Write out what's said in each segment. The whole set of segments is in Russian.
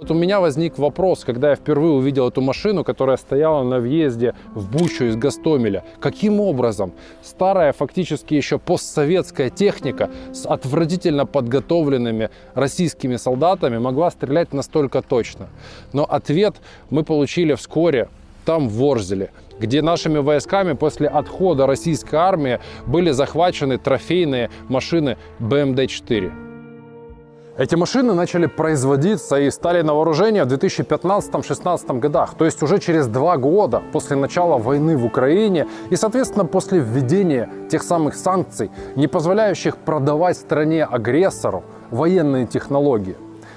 Вот у меня возник вопрос, когда я впервые увидел эту машину, которая стояла на въезде в Бучу из Гастомеля. Каким образом старая, фактически еще постсоветская техника с отвратительно подготовленными российскими солдатами могла стрелять настолько точно? Но ответ мы получили вскоре там, в Ворзеле, где нашими войсками после отхода российской армии были захвачены трофейные машины БМД-4. Эти машины начали производиться и стали на вооружение в 2015-2016 годах, то есть уже через два года после начала войны в Украине и, соответственно, после введения тех самых санкций, не позволяющих продавать стране-агрессору военные технологии.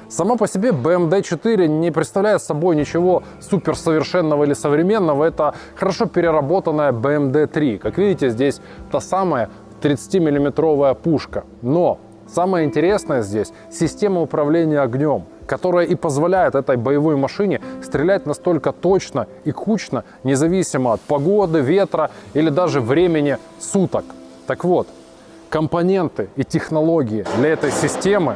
Сама по себе BMD-4 не представляет собой ничего суперсовершенного или современного. Это хорошо переработанная BMD-3. Как видите, здесь та самая 30-миллиметровая пушка. Но Самое интересное здесь – система управления огнем, которая и позволяет этой боевой машине стрелять настолько точно и кучно, независимо от погоды, ветра или даже времени суток. Так вот, компоненты и технологии для этой системы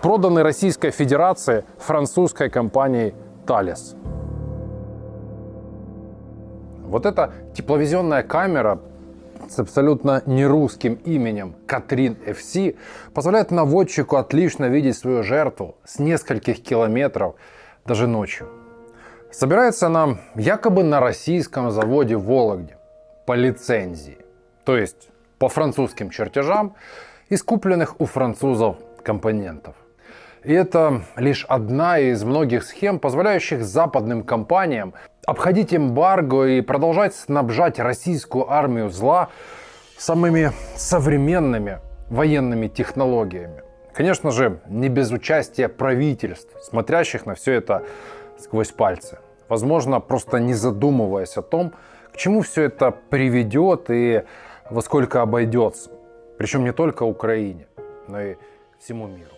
проданы Российской Федерации французской компанией Thales. Вот эта тепловизионная камера с абсолютно нерусским именем Катрин FC позволяет наводчику отлично видеть свою жертву с нескольких километров даже ночью. Собирается она якобы на российском заводе в Вологде по лицензии, то есть по французским чертежам из купленных у французов компонентов. И это лишь одна из многих схем, позволяющих западным компаниям обходить эмбарго и продолжать снабжать российскую армию зла самыми современными военными технологиями. Конечно же, не без участия правительств, смотрящих на все это сквозь пальцы. Возможно, просто не задумываясь о том, к чему все это приведет и во сколько обойдется. Причем не только Украине, но и всему миру.